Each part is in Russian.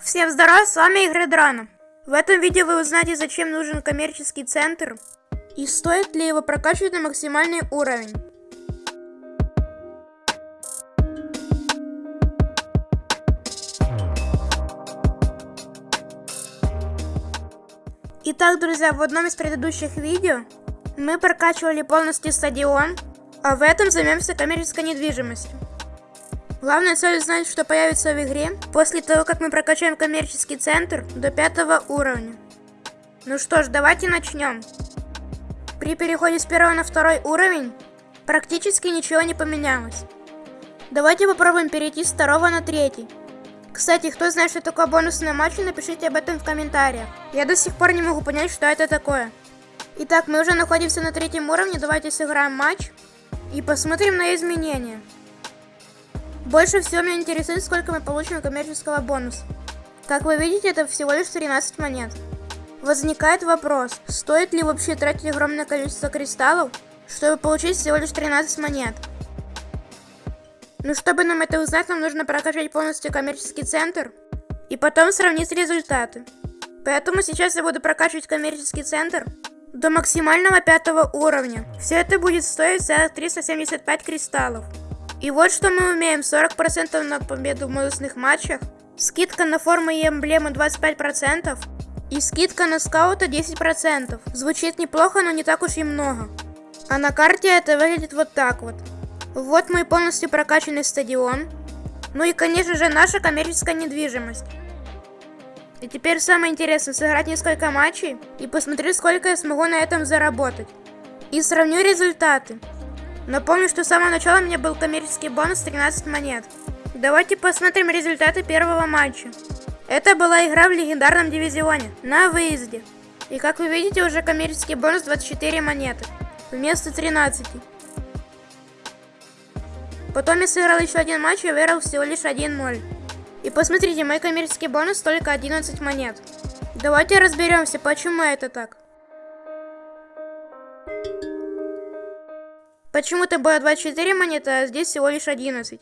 Всем здорова, с вами Игры Драна. В этом видео вы узнаете, зачем нужен коммерческий центр и стоит ли его прокачивать на максимальный уровень. Итак, друзья, в одном из предыдущих видео мы прокачивали полностью стадион, а в этом займемся коммерческой недвижимостью. Главная цель узнать, что появится в игре после того, как мы прокачаем коммерческий центр до пятого уровня. Ну что ж, давайте начнем. При переходе с первого на второй уровень практически ничего не поменялось. Давайте попробуем перейти с второго на третий. Кстати, кто знает, что такое бонусные матчи, напишите об этом в комментариях. Я до сих пор не могу понять, что это такое. Итак, мы уже находимся на третьем уровне, давайте сыграем матч и посмотрим на изменения. Больше всего меня интересует, сколько мы получим коммерческого бонуса. Как вы видите, это всего лишь 13 монет. Возникает вопрос, стоит ли вообще тратить огромное количество кристаллов, чтобы получить всего лишь 13 монет. Но чтобы нам это узнать, нам нужно прокачать полностью коммерческий центр и потом сравнить результаты. Поэтому сейчас я буду прокачивать коммерческий центр до максимального пятого уровня. Все это будет стоить за 375 кристаллов. И вот что мы умеем. 40% на победу в бонусных матчах. Скидка на формы и эмблемы 25%. И скидка на скаута 10%. Звучит неплохо, но не так уж и много. А на карте это выглядит вот так вот. Вот мой полностью прокачанный стадион. Ну и, конечно же, наша коммерческая недвижимость. И теперь самое интересное, сыграть несколько матчей и посмотреть, сколько я смогу на этом заработать. И сравню результаты. Напомню, что с самого начала у меня был коммерческий бонус 13 монет. Давайте посмотрим результаты первого матча. Это была игра в легендарном дивизионе, на выезде. И как вы видите, уже коммерческий бонус 24 монеты, вместо 13. Потом я сыграл еще один матч и выиграл всего лишь 1-0. И посмотрите, мой коммерческий бонус только 11 монет. Давайте разберемся, почему это так. Почему-то было 24 монеты, а здесь всего лишь 11.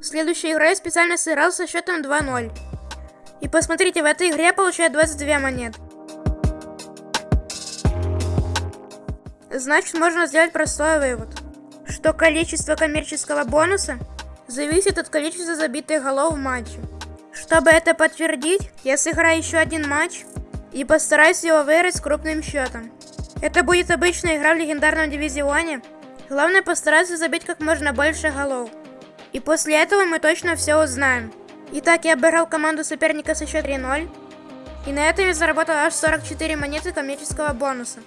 В следующей игре я специально сыграл со счетом 2-0. И посмотрите, в этой игре я получаю 22 монет. Значит, можно сделать простой вывод. Что количество коммерческого бонуса зависит от количества забитых голов в матче. Чтобы это подтвердить, я сыграю еще один матч и постараюсь его выиграть с крупным счетом. Это будет обычная игра в легендарном дивизионе. Главное постараться забить как можно больше голов. И после этого мы точно все узнаем. Итак, я обыграл команду соперника со счет 3-0. И на этом я заработал аж 44 монеты коммерческого бонуса.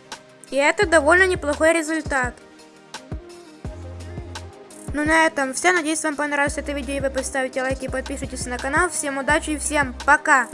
И это довольно неплохой результат. Ну на этом все. Надеюсь, вам понравилось это видео и вы поставите лайки и подпишитесь на канал. Всем удачи и всем пока!